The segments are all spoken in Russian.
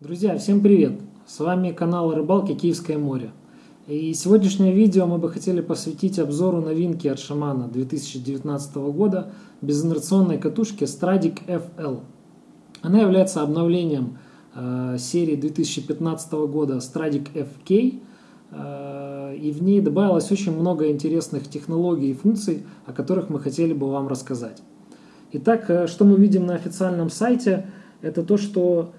Друзья, всем привет! С вами канал Рыбалки Киевское море. И сегодняшнее видео мы бы хотели посвятить обзору новинки от Шамана 2019 года безинерционной катушки Stradic FL. Она является обновлением э, серии 2015 года Stradic FK, э, и в ней добавилось очень много интересных технологий и функций, о которых мы хотели бы вам рассказать. Итак, э, что мы видим на официальном сайте, это то, что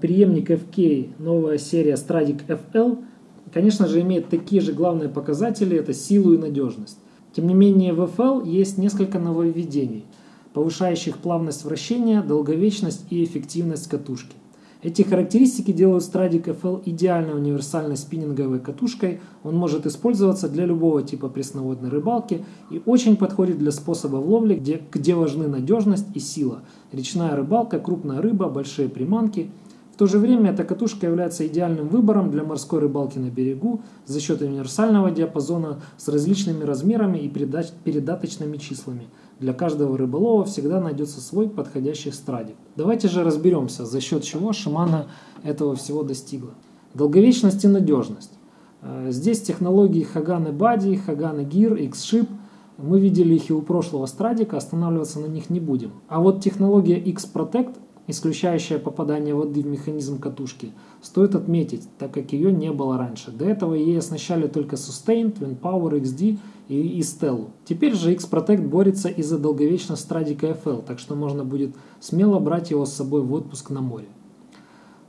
преемник FK, новая серия Stradic FL, конечно же, имеет такие же главные показатели, это силу и надежность. Тем не менее, в FL есть несколько нововведений, повышающих плавность вращения, долговечность и эффективность катушки. Эти характеристики делают Stradic FL идеально универсальной спиннинговой катушкой. Он может использоваться для любого типа пресноводной рыбалки и очень подходит для способов ловли, где, где важны надежность и сила. Речная рыбалка, крупная рыба, большие приманки. В то же время эта катушка является идеальным выбором для морской рыбалки на берегу за счет универсального диапазона с различными размерами и передаточными числами. Для каждого рыболова всегда найдется свой подходящий страдик. Давайте же разберемся, за счет чего Шимана этого всего достигла. Долговечность и надежность. Э, здесь технологии Хаганы Бади, Хаганы Гир, X-Ship. Мы видели их и у прошлого страдика, останавливаться на них не будем. А вот технология X-Protect исключающая попадание воды в механизм катушки, стоит отметить, так как ее не было раньше. До этого ей оснащали только Sustain, Twin Power, XD и, и Stellu. Теперь же X-Protect борется из-за долговечности Страдика FL, так что можно будет смело брать его с собой в отпуск на море.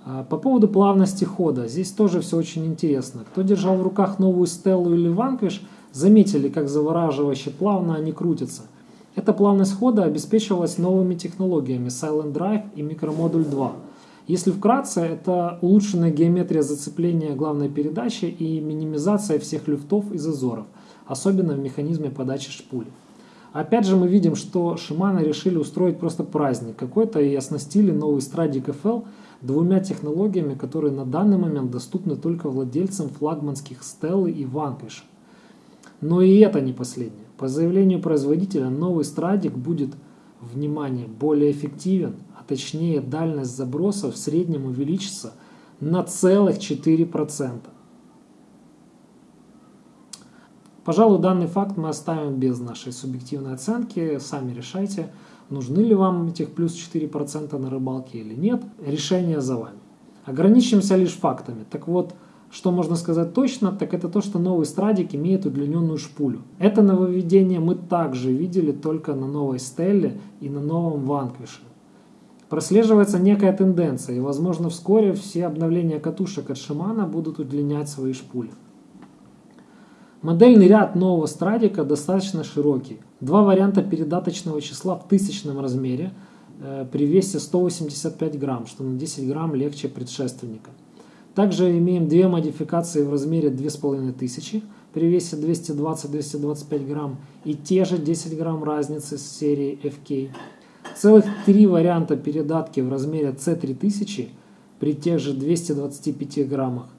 А, по поводу плавности хода, здесь тоже все очень интересно. Кто держал в руках новую Stellu или Vanquish, заметили, как завораживающе плавно они крутятся – эта плавность хода обеспечивалась новыми технологиями Silent Drive и микромодуль 2. Если вкратце, это улучшенная геометрия зацепления главной передачи и минимизация всех люфтов и зазоров, особенно в механизме подачи шпули. Опять же мы видим, что Shimano решили устроить просто праздник какой-то и оснастили новый Stradic FL двумя технологиями, которые на данный момент доступны только владельцам флагманских Stella и Vanquish. Но и это не последнее. По заявлению производителя, новый страдик будет, внимание, более эффективен, а точнее дальность заброса в среднем увеличится на целых 4%. Пожалуй, данный факт мы оставим без нашей субъективной оценки. Сами решайте, нужны ли вам этих плюс 4% на рыбалке или нет. Решение за вами. Ограничимся лишь фактами. Так вот, что можно сказать точно, так это то, что новый страдик имеет удлиненную шпулю. Это нововведение мы также видели только на новой Стелле и на новом Ванквише. Прослеживается некая тенденция, и возможно вскоре все обновления катушек от Шимана будут удлинять свои шпули. Модельный ряд нового страдика достаточно широкий. Два варианта передаточного числа в тысячном размере э, при весе 185 грамм, что на 10 грамм легче предшественника. Также имеем две модификации в размере 2500 при весе 220-225 грамм и те же 10 грамм разницы с серии FK. Целых три варианта передатки в размере C3000 при тех же 225 граммах.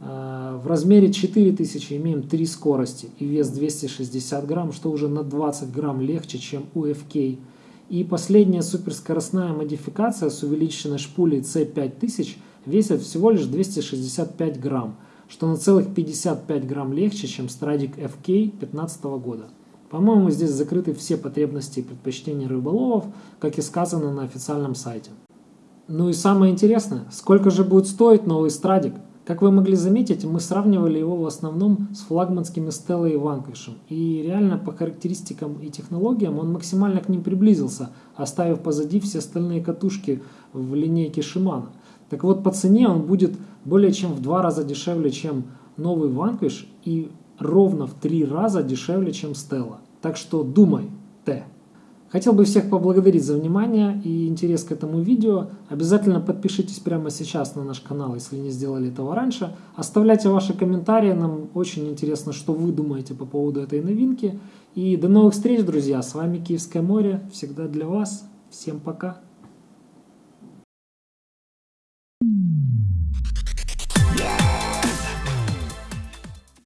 А, в размере 4000 имеем три скорости и вес 260 грамм, что уже на 20 грамм легче, чем у FK. И последняя суперскоростная модификация с увеличенной шпулей C5000 весит всего лишь 265 грамм, что на целых 55 грамм легче, чем Stradic FK 2015 года. По-моему, здесь закрыты все потребности и предпочтения рыболовов, как и сказано на официальном сайте. Ну и самое интересное, сколько же будет стоить новый Страдик? Как вы могли заметить, мы сравнивали его в основном с флагманскими Стеллой и Ванквишем. И реально по характеристикам и технологиям он максимально к ним приблизился, оставив позади все остальные катушки в линейке Shimano. Так вот, по цене он будет более чем в два раза дешевле, чем новый Vanquish и ровно в три раза дешевле, чем Stella. Так что думай, Т. Хотел бы всех поблагодарить за внимание и интерес к этому видео. Обязательно подпишитесь прямо сейчас на наш канал, если не сделали этого раньше. Оставляйте ваши комментарии, нам очень интересно, что вы думаете по поводу этой новинки. И до новых встреч, друзья! С вами Киевское море, всегда для вас. Всем пока!